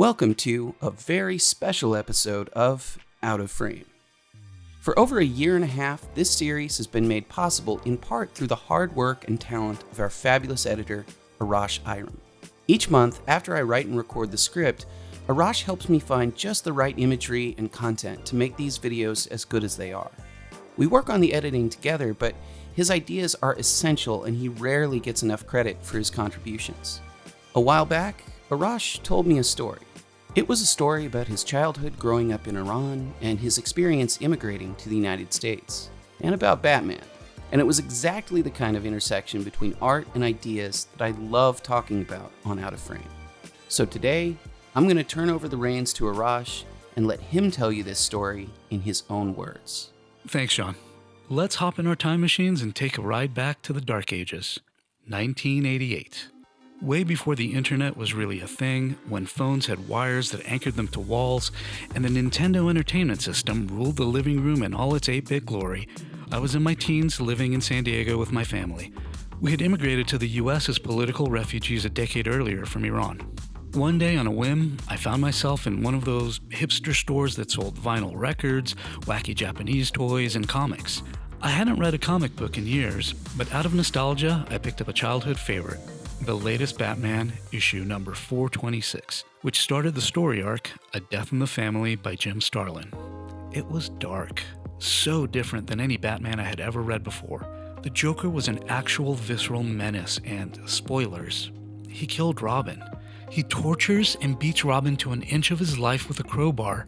Welcome to a very special episode of Out of Frame. For over a year and a half, this series has been made possible in part through the hard work and talent of our fabulous editor, Arash Iram. Each month, after I write and record the script, Arash helps me find just the right imagery and content to make these videos as good as they are. We work on the editing together, but his ideas are essential and he rarely gets enough credit for his contributions. A while back, Arash told me a story. It was a story about his childhood growing up in Iran and his experience immigrating to the United States, and about Batman. And it was exactly the kind of intersection between art and ideas that I love talking about on Out of Frame. So today, I'm going to turn over the reins to Arash and let him tell you this story in his own words. Thanks, Sean. Let's hop in our time machines and take a ride back to the Dark Ages, 1988. Way before the internet was really a thing, when phones had wires that anchored them to walls, and the Nintendo Entertainment System ruled the living room in all its 8 bit glory, I was in my teens living in San Diego with my family. We had immigrated to the US as political refugees a decade earlier from Iran. One day, on a whim, I found myself in one of those hipster stores that sold vinyl records, wacky Japanese toys, and comics. I hadn't read a comic book in years, but out of nostalgia, I picked up a childhood favorite the latest Batman, issue number 426, which started the story arc A Death in the Family by Jim Starlin. It was dark, so different than any Batman I had ever read before. The Joker was an actual visceral menace, and spoilers, he killed Robin. He tortures and beats Robin to an inch of his life with a crowbar,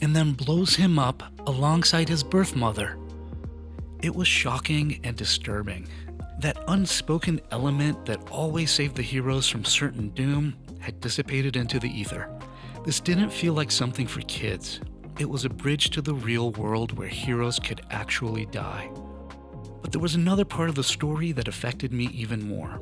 and then blows him up alongside his birth mother. It was shocking and disturbing, that unspoken element that always saved the heroes from certain doom had dissipated into the ether. This didn't feel like something for kids. It was a bridge to the real world where heroes could actually die. But there was another part of the story that affected me even more.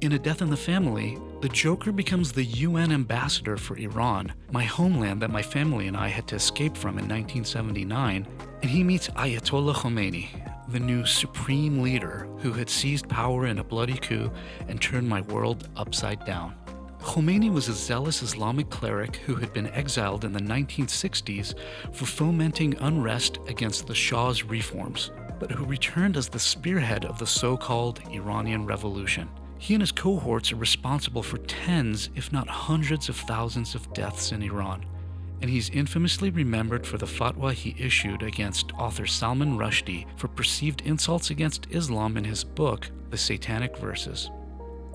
In A Death in the Family, the Joker becomes the UN ambassador for Iran, my homeland that my family and I had to escape from in 1979, and he meets Ayatollah Khomeini, the new supreme leader who had seized power in a bloody coup and turned my world upside down. Khomeini was a zealous Islamic cleric who had been exiled in the 1960s for fomenting unrest against the Shah's reforms, but who returned as the spearhead of the so-called Iranian Revolution. He and his cohorts are responsible for tens, if not hundreds of thousands of deaths in Iran and he's infamously remembered for the fatwa he issued against author Salman Rushdie for perceived insults against Islam in his book, The Satanic Verses.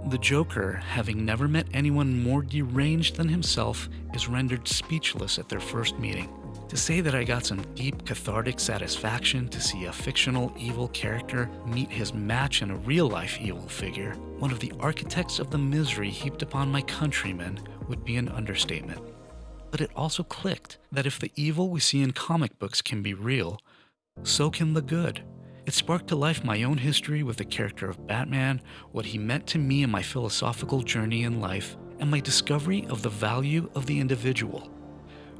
The Joker, having never met anyone more deranged than himself, is rendered speechless at their first meeting. To say that I got some deep cathartic satisfaction to see a fictional evil character meet his match in a real life evil figure, one of the architects of the misery heaped upon my countrymen, would be an understatement but it also clicked that if the evil we see in comic books can be real, so can the good. It sparked to life my own history with the character of Batman, what he meant to me in my philosophical journey in life, and my discovery of the value of the individual.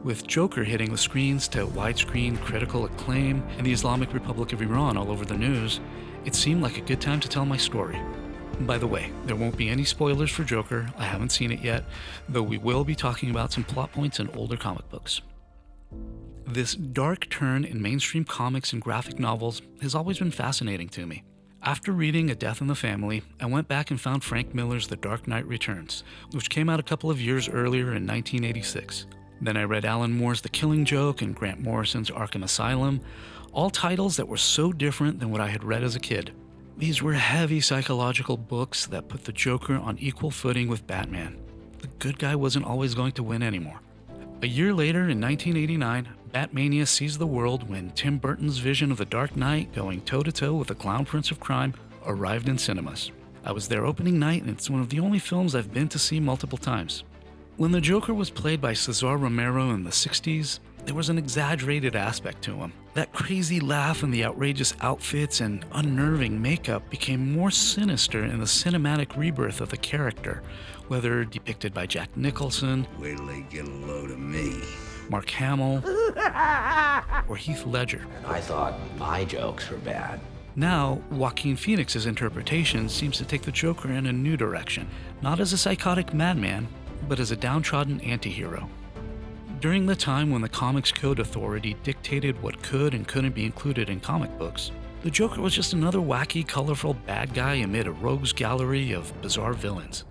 With Joker hitting the screens to widescreen critical acclaim and the Islamic Republic of Iran all over the news, it seemed like a good time to tell my story. By the way, there won't be any spoilers for Joker, I haven't seen it yet, though we will be talking about some plot points in older comic books. This dark turn in mainstream comics and graphic novels has always been fascinating to me. After reading A Death in the Family, I went back and found Frank Miller's The Dark Knight Returns, which came out a couple of years earlier in 1986. Then I read Alan Moore's The Killing Joke and Grant Morrison's Arkham Asylum, all titles that were so different than what I had read as a kid. These were heavy psychological books that put the Joker on equal footing with Batman. The good guy wasn't always going to win anymore. A year later, in 1989, Batmania sees the world when Tim Burton's vision of the Dark Knight going toe to toe with the Clown Prince of Crime arrived in cinemas. I was there opening night, and it's one of the only films I've been to see multiple times. When the Joker was played by Cesar Romero in the 60s, there was an exaggerated aspect to him. That crazy laugh and the outrageous outfits and unnerving makeup became more sinister in the cinematic rebirth of the character, whether depicted by Jack Nicholson, Wait till they get a load of me. Mark Hamill, or Heath Ledger. I thought my jokes were bad. Now, Joaquin Phoenix's interpretation seems to take the Joker in a new direction, not as a psychotic madman, but as a downtrodden antihero. During the time when the Comics Code Authority dictated what could and couldn't be included in comic books, the Joker was just another wacky, colorful bad guy amid a rogues gallery of bizarre villains.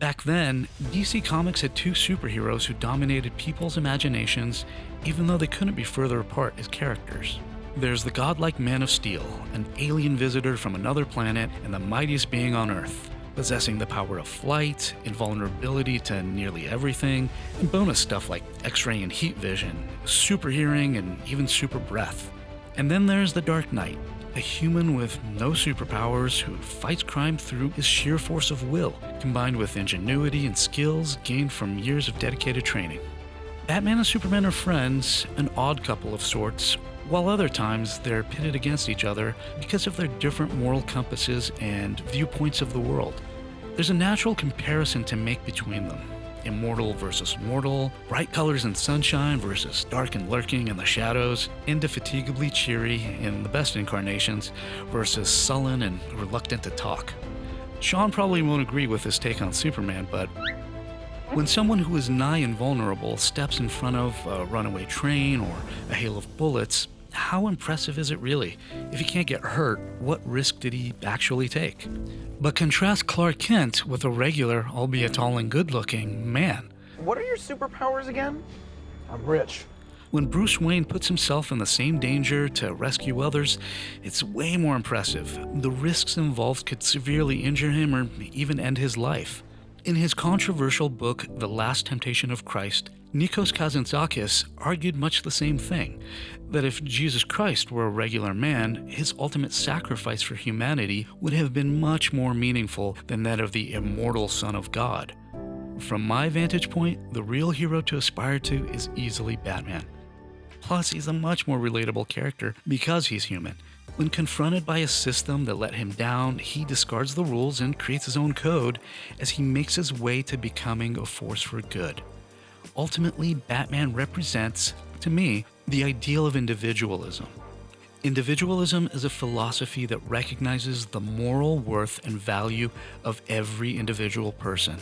Back then, DC Comics had two superheroes who dominated people's imaginations, even though they couldn't be further apart as characters. There's the godlike Man of Steel, an alien visitor from another planet and the mightiest being on Earth, possessing the power of flight, invulnerability to nearly everything, and bonus stuff like X ray and heat vision, super hearing, and even super breath. And then there's the Dark Knight, a human with no superpowers who fights crime through his sheer force of will, combined with ingenuity and skills gained from years of dedicated training. Batman and Superman are friends, an odd couple of sorts, while other times they're pitted against each other because of their different moral compasses and viewpoints of the world. There's a natural comparison to make between them immortal versus mortal, bright colors and sunshine versus dark and lurking in the shadows, indefatigably cheery in the best incarnations versus sullen and reluctant to talk. Sean probably won't agree with this take on Superman, but when someone who is nigh invulnerable steps in front of a runaway train or a hail of bullets, how impressive is it really? If he can't get hurt, what risk did he actually take? But contrast Clark Kent with a regular, albeit tall and good looking, man. What are your superpowers again? I'm rich. When Bruce Wayne puts himself in the same danger to rescue others, it's way more impressive. The risks involved could severely injure him or even end his life. In his controversial book, The Last Temptation of Christ, Nikos Kazantzakis argued much the same thing that if Jesus Christ were a regular man, his ultimate sacrifice for humanity would have been much more meaningful than that of the immortal Son of God. From my vantage point, the real hero to aspire to is easily Batman. Plus, he's a much more relatable character because he's human. When confronted by a system that let him down, he discards the rules and creates his own code as he makes his way to becoming a force for good. Ultimately, Batman represents, to me, the ideal of individualism. Individualism is a philosophy that recognizes the moral worth and value of every individual person.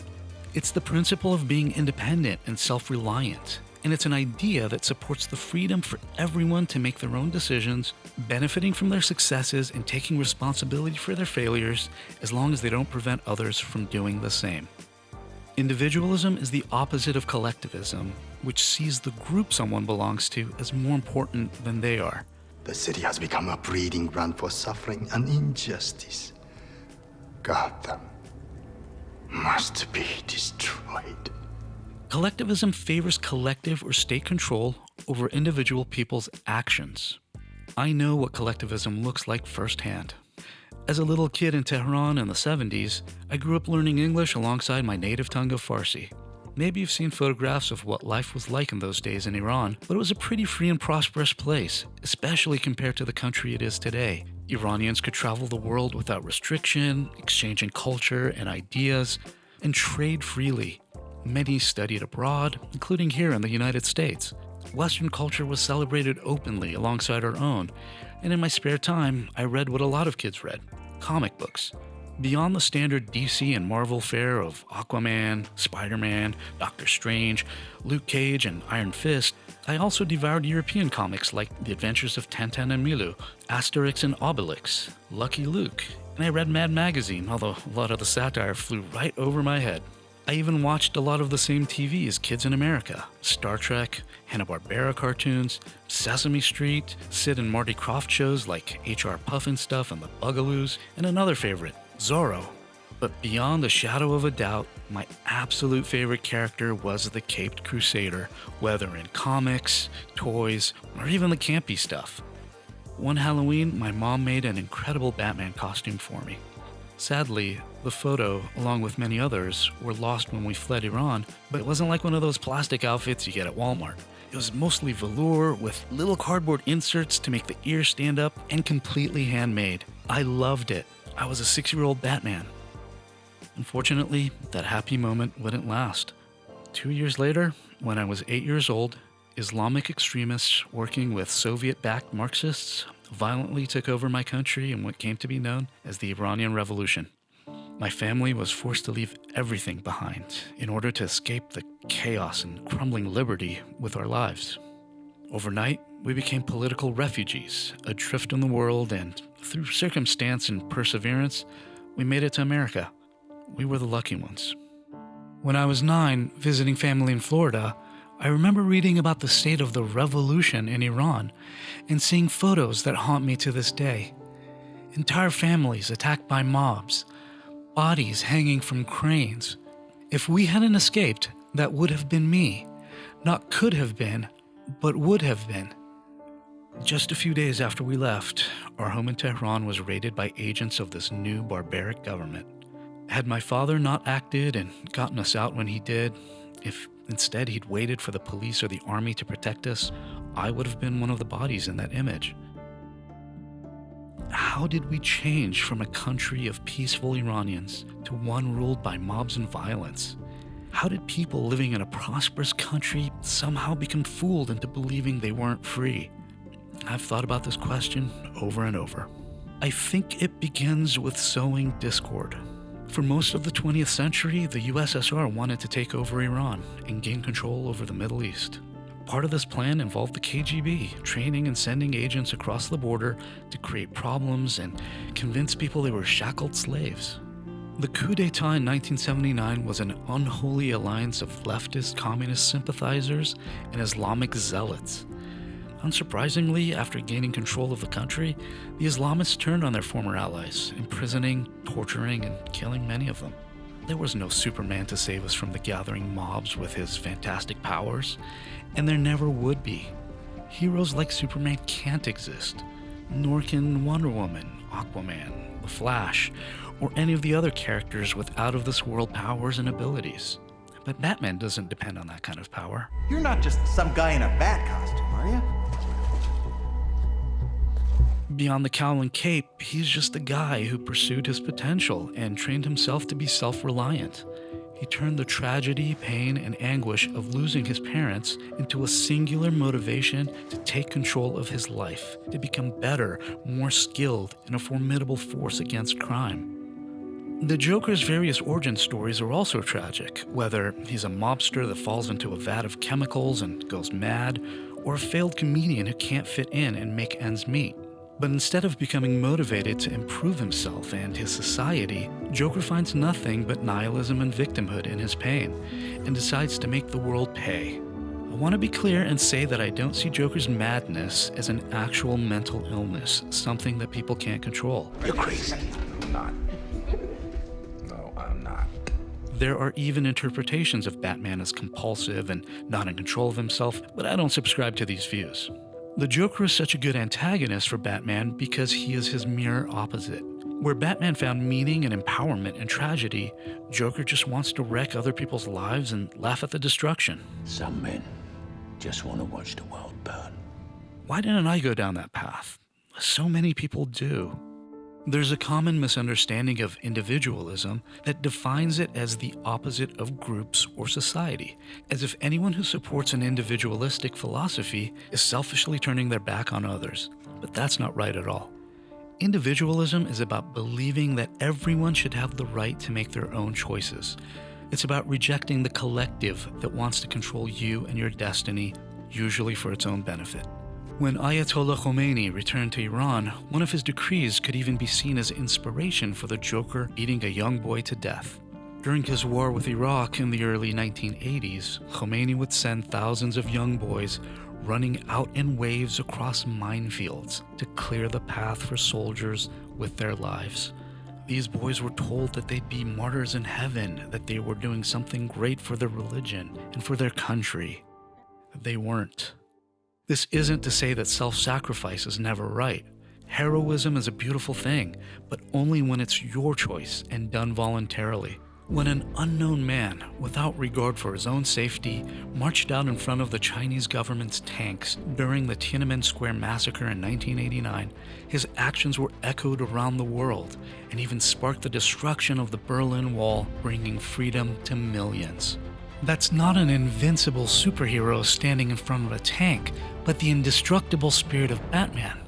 It's the principle of being independent and self reliant, and it's an idea that supports the freedom for everyone to make their own decisions, benefiting from their successes and taking responsibility for their failures as long as they don't prevent others from doing the same. Individualism is the opposite of collectivism, which sees the group someone belongs to as more important than they are. The city has become a breeding ground for suffering and injustice. Gotham must be destroyed. Collectivism favors collective or state control over individual people's actions. I know what collectivism looks like firsthand. As a little kid in Tehran in the 70s, I grew up learning English alongside my native tongue of Farsi. Maybe you've seen photographs of what life was like in those days in Iran, but it was a pretty free and prosperous place, especially compared to the country it is today. Iranians could travel the world without restriction, exchanging culture and ideas, and trade freely. Many studied abroad, including here in the United States. Western culture was celebrated openly alongside our own, and in my spare time, I read what a lot of kids read comic books. Beyond the standard DC and Marvel fare of Aquaman, Spider Man, Doctor Strange, Luke Cage, and Iron Fist, I also devoured European comics like The Adventures of Tintin and Milou, Asterix and Obelix, Lucky Luke, and I read Mad Magazine, although a lot of the satire flew right over my head. I even watched a lot of the same TV as kids in America Star Trek, Hanna-Barbera cartoons, Sesame Street, Sid and Marty Krofft shows like HR Pufnstuf and the Bugaloos, and another favorite, Zorro. But beyond a shadow of a doubt, my absolute favorite character was the Caped Crusader, whether in comics, toys, or even the campy stuff. One Halloween, my mom made an incredible Batman costume for me. Sadly, the photo, along with many others, were lost when we fled Iran, but it wasn't like one of those plastic outfits you get at Walmart. It was mostly velour with little cardboard inserts to make the ears stand up and completely handmade. I loved it. I was a six year old Batman. Unfortunately, that happy moment wouldn't last. Two years later, when I was eight years old, Islamic extremists working with Soviet backed Marxists violently took over my country in what came to be known as the Iranian Revolution. My family was forced to leave everything behind in order to escape the chaos and crumbling liberty with our lives. Overnight, we became political refugees, adrift in the world, and through circumstance and perseverance, we made it to America. We were the lucky ones. When I was nine, visiting family in Florida, I remember reading about the state of the revolution in Iran and seeing photos that haunt me to this day. Entire families attacked by mobs, bodies hanging from cranes. If we hadn't escaped, that would have been me. Not could have been, but would have been. Just a few days after we left, our home in Tehran was raided by agents of this new barbaric government. Had my father not acted and gotten us out when he did, if instead he'd waited for the police or the army to protect us, I would have been one of the bodies in that image. How did we change from a country of peaceful Iranians to one ruled by mobs and violence? How did people living in a prosperous country somehow become fooled into believing they weren't free? I've thought about this question over and over. I think it begins with sowing discord. For most of the 20th century, the USSR wanted to take over Iran and gain control over the Middle East. Part of this plan involved the KGB training and sending agents across the border to create problems and convince people they were shackled slaves. The coup d'etat in 1979 was an unholy alliance of leftist communist sympathizers and Islamic zealots. Unsurprisingly, after gaining control of the country, the Islamists turned on their former allies, imprisoning, torturing, and killing many of them. There was no Superman to save us from the gathering mobs with his fantastic powers, and there never would be. Heroes like Superman can't exist, nor can Wonder Woman, Aquaman, The Flash, or any of the other characters with out of this world powers and abilities. But Batman doesn't depend on that kind of power. You're not just some guy in a bat costume, are you? Beyond the cowl and cape, he's just a guy who pursued his potential and trained himself to be self reliant. He turned the tragedy, pain, and anguish of losing his parents into a singular motivation to take control of his life, to become better, more skilled, and a formidable force against crime. The Joker's various origin stories are also tragic, whether he's a mobster that falls into a vat of chemicals and goes mad, or a failed comedian who can't fit in and make ends meet. But instead of becoming motivated to improve himself and his society, Joker finds nothing but nihilism and victimhood in his pain, and decides to make the world pay. I want to be clear and say that I don't see Joker's madness as an actual mental illness, something that people can't control. You're crazy. I'm not. No, I'm not. There are even interpretations of Batman as compulsive and not in control of himself, but I don't subscribe to these views. The Joker is such a good antagonist for Batman because he is his mirror opposite. Where Batman found meaning and empowerment in tragedy, Joker just wants to wreck other people's lives and laugh at the destruction. Some men just want to watch the world burn. Why didn't I go down that path? So many people do. There's a common misunderstanding of individualism that defines it as the opposite of groups or society, as if anyone who supports an individualistic philosophy is selfishly turning their back on others. But that's not right at all. Individualism is about believing that everyone should have the right to make their own choices. It's about rejecting the collective that wants to control you and your destiny, usually for its own benefit. When Ayatollah Khomeini returned to Iran, one of his decrees could even be seen as inspiration for the Joker beating a young boy to death. During his war with Iraq in the early 1980s, Khomeini would send thousands of young boys running out in waves across minefields to clear the path for soldiers with their lives. These boys were told that they'd be martyrs in heaven, that they were doing something great for their religion and for their country. They weren't. This isn't to say that self sacrifice is never right. Heroism is a beautiful thing, but only when it's your choice and done voluntarily. When an unknown man, without regard for his own safety, marched out in front of the Chinese government's tanks during the Tiananmen Square massacre in 1989, his actions were echoed around the world and even sparked the destruction of the Berlin Wall, bringing freedom to millions. That's not an invincible superhero standing in front of a tank, but the indestructible spirit of Batman.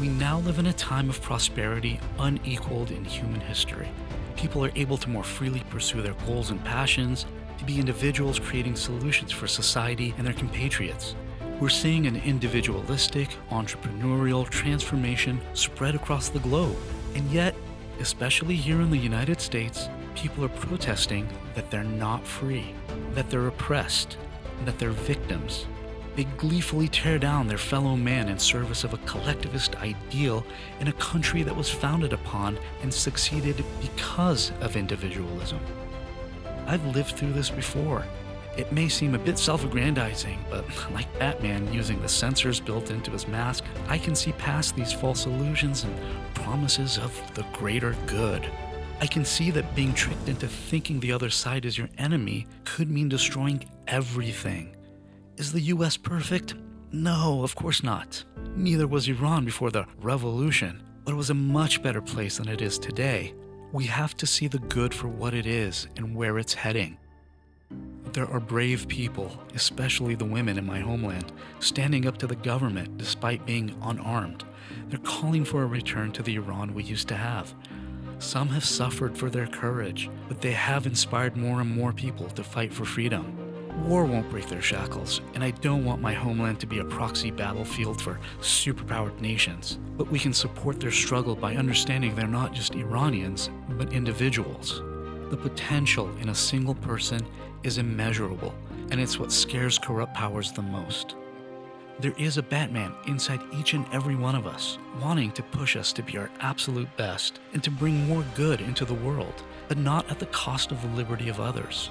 We now live in a time of prosperity unequaled in human history. People are able to more freely pursue their goals and passions, to be individuals creating solutions for society and their compatriots. We're seeing an individualistic, entrepreneurial transformation spread across the globe. And yet, especially here in the United States, people are protesting that they're not free, that they're oppressed, that they're victims. They gleefully tear down their fellow man in service of a collectivist ideal in a country that was founded upon and succeeded because of individualism. I've lived through this before. It may seem a bit self aggrandizing, but like Batman using the sensors built into his mask, I can see past these false illusions and promises of the greater good. I can see that being tricked into thinking the other side is your enemy could mean destroying everything. Is the US perfect? No, of course not. Neither was Iran before the revolution, but it was a much better place than it is today. We have to see the good for what it is and where it's heading. There are brave people, especially the women in my homeland, standing up to the government despite being unarmed. They're calling for a return to the Iran we used to have. Some have suffered for their courage, but they have inspired more and more people to fight for freedom. War won't break their shackles, and I don't want my homeland to be a proxy battlefield for superpowered nations. But we can support their struggle by understanding they're not just Iranians, but individuals. The potential in a single person is immeasurable, and it's what scares corrupt powers the most. There is a Batman inside each and every one of us, wanting to push us to be our absolute best and to bring more good into the world, but not at the cost of the liberty of others.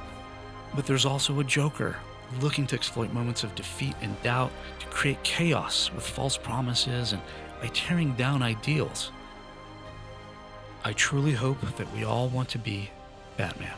But there's also a Joker, looking to exploit moments of defeat and doubt to create chaos with false promises and by tearing down ideals. I truly hope that we all want to be Batman.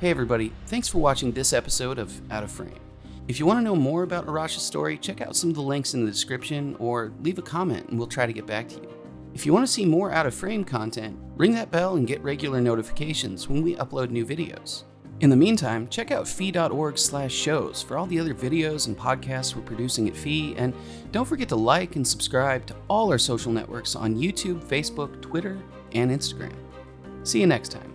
Hey everybody, thanks for watching this episode of Out of Frame. If you want to know more about Arash's story, check out some of the links in the description or leave a comment and we'll try to get back to you. If you want to see more Out of Frame content, ring that bell and get regular notifications when we upload new videos. In the meantime, check out fee.org slash shows for all the other videos and podcasts we're producing at Fee, and don't forget to like and subscribe to all our social networks on YouTube, Facebook, Twitter, and Instagram. See you next time.